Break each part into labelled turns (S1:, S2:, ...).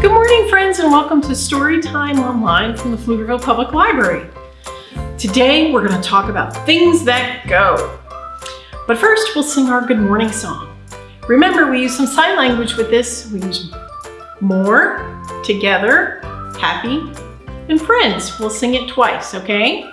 S1: Good morning, friends, and welcome to Storytime Online from the Pflugerville Public Library. Today, we're going to talk about things that go. But first, we'll sing our good morning song. Remember, we use some sign language with this. We use more, together, happy, and friends. We'll sing it twice, okay?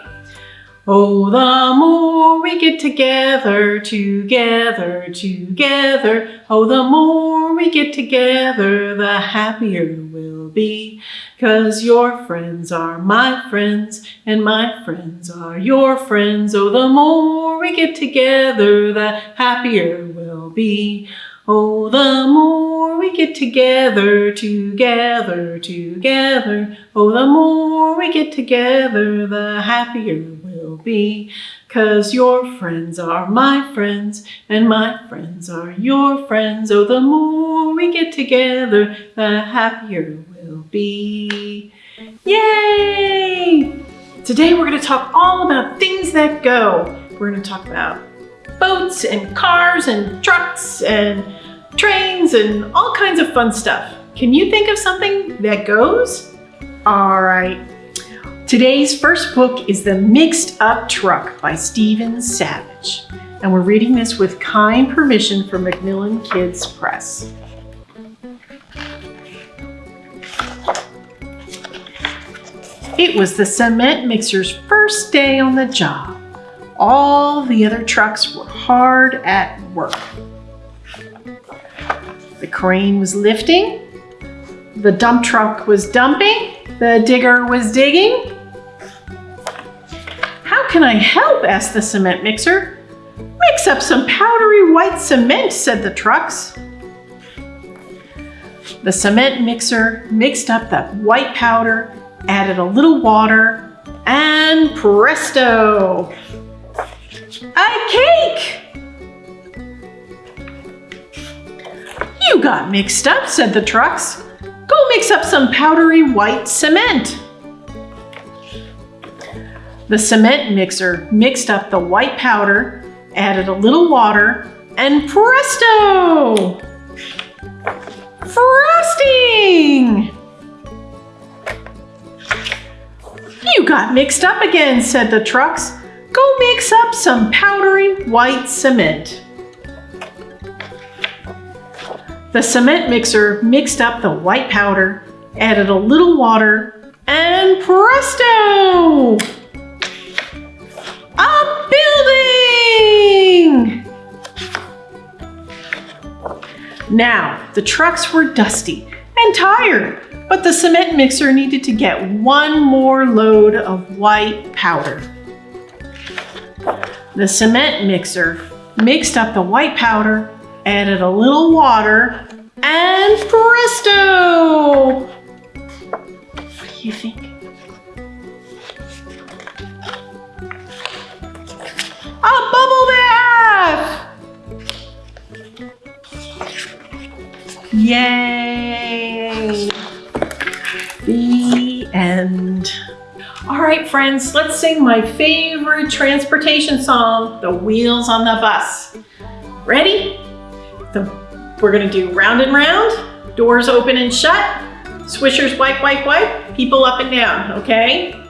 S1: Oh, the more we get together, together, together. Oh, the more we get together, the happier we'll be. Cause your friends are my friends, and my friends are your friends. Oh, the more we get together, the happier we'll be. Oh, the more we get together, together, together. Oh, the more we get together, the happier will be. Cause your friends are my friends, and my friends are your friends. Oh, the more we get together, the happier we'll be. Yay! Today we're going to talk all about things that go. We're going to talk about boats and cars and trucks and trains and all kinds of fun stuff. Can you think of something that goes? All right, Today's first book is The Mixed Up Truck by Stephen Savage. And we're reading this with kind permission from Macmillan Kids Press. It was the cement mixer's first day on the job. All the other trucks were hard at work. The crane was lifting, the dump truck was dumping, the digger was digging, can I help? asked the cement mixer. Mix up some powdery white cement, said the trucks. The cement mixer mixed up the white powder, added a little water, and presto! A cake! You got mixed up, said the trucks. Go mix up some powdery white cement. The cement mixer mixed up the white powder, added a little water, and presto! Frosting! You got mixed up again, said the trucks. Go mix up some powdery white cement. The cement mixer mixed up the white powder, added a little water, and presto! Now, the trucks were dusty and tired, but the cement mixer needed to get one more load of white powder. The cement mixer mixed up the white powder, added a little water, and presto! What do you think? A bubble bath! Yay! The end. All right, friends, let's sing my favorite transportation song, The Wheels on the Bus. Ready? The, we're gonna do round and round, doors open and shut, swishers wipe, wipe, wipe, people up and down, okay?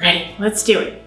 S1: Ready, let's do it.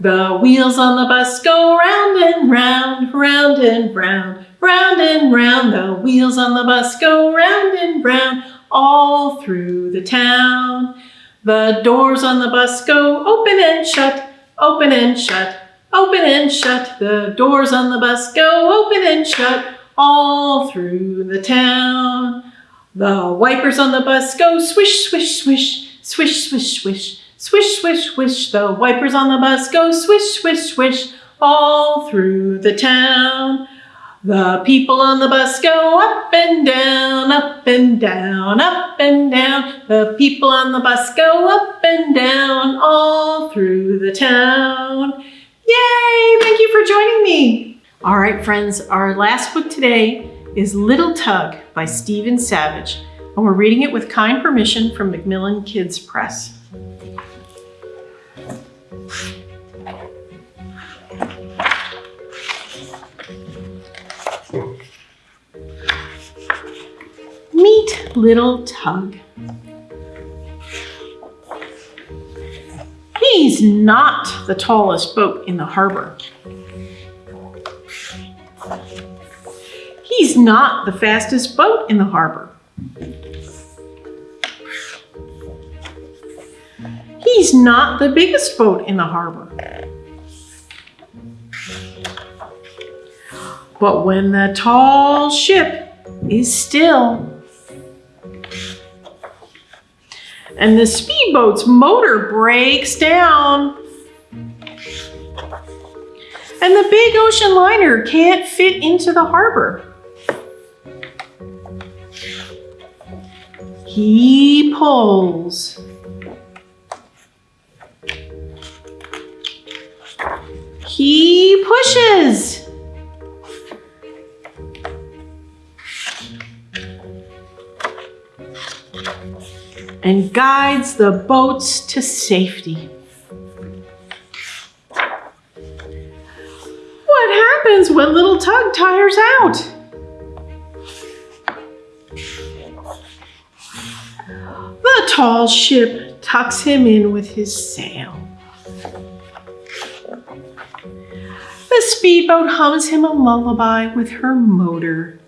S1: The wheels on the bus go round and round, round and round, Round and round the wheels on the bus go round and round all through the town. The doors on the bus go open and shut, open and shut, open and shut. The doors on the bus go open and shut all through the town. The wipers on the bus go swish, swish, swish, swish, swish, swish, swish, swish, swish. The wipers on the bus go swish, swish, swish all through the town. The people on the bus go up and down, up and down, up and down. The people on the bus go up and down all through the town. Yay! Thank you for joining me. All right, friends, our last book today is Little Tug by Stephen Savage, and we're reading it with kind permission from Macmillan Kids Press. Little Tug. He's not the tallest boat in the harbor. He's not the fastest boat in the harbor. He's not the biggest boat in the harbor. But when the tall ship is still and the speedboat's motor breaks down and the big ocean liner can't fit into the harbor. He pulls. He pushes. And guides the boats to safety. What happens when little Tug tires out? The tall ship tucks him in with his sail. The speedboat hums him a lullaby with her motor.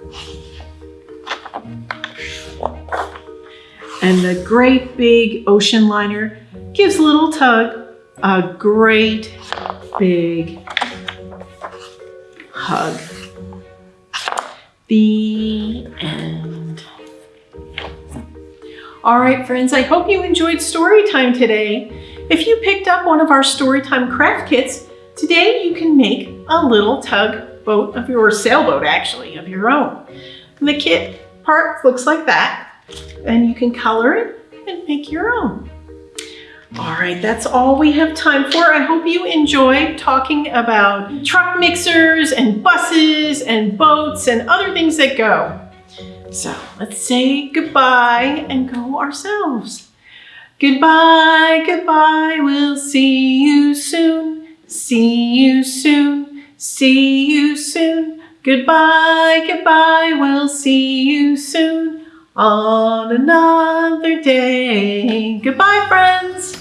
S1: And the great big ocean liner gives little Tug a great big hug. The end. All right, friends, I hope you enjoyed story time today. If you picked up one of our Storytime craft kits, today you can make a little tug boat of your sailboat, actually, of your own. And the kit part looks like that, and you can color it and make your own. All right, that's all we have time for. I hope you enjoyed talking about truck mixers and buses and boats and other things that go. So let's say goodbye and go ourselves. Goodbye, goodbye, we'll see you soon. See you soon, see you soon. Goodbye, goodbye, we'll see you soon on another day. Goodbye, friends.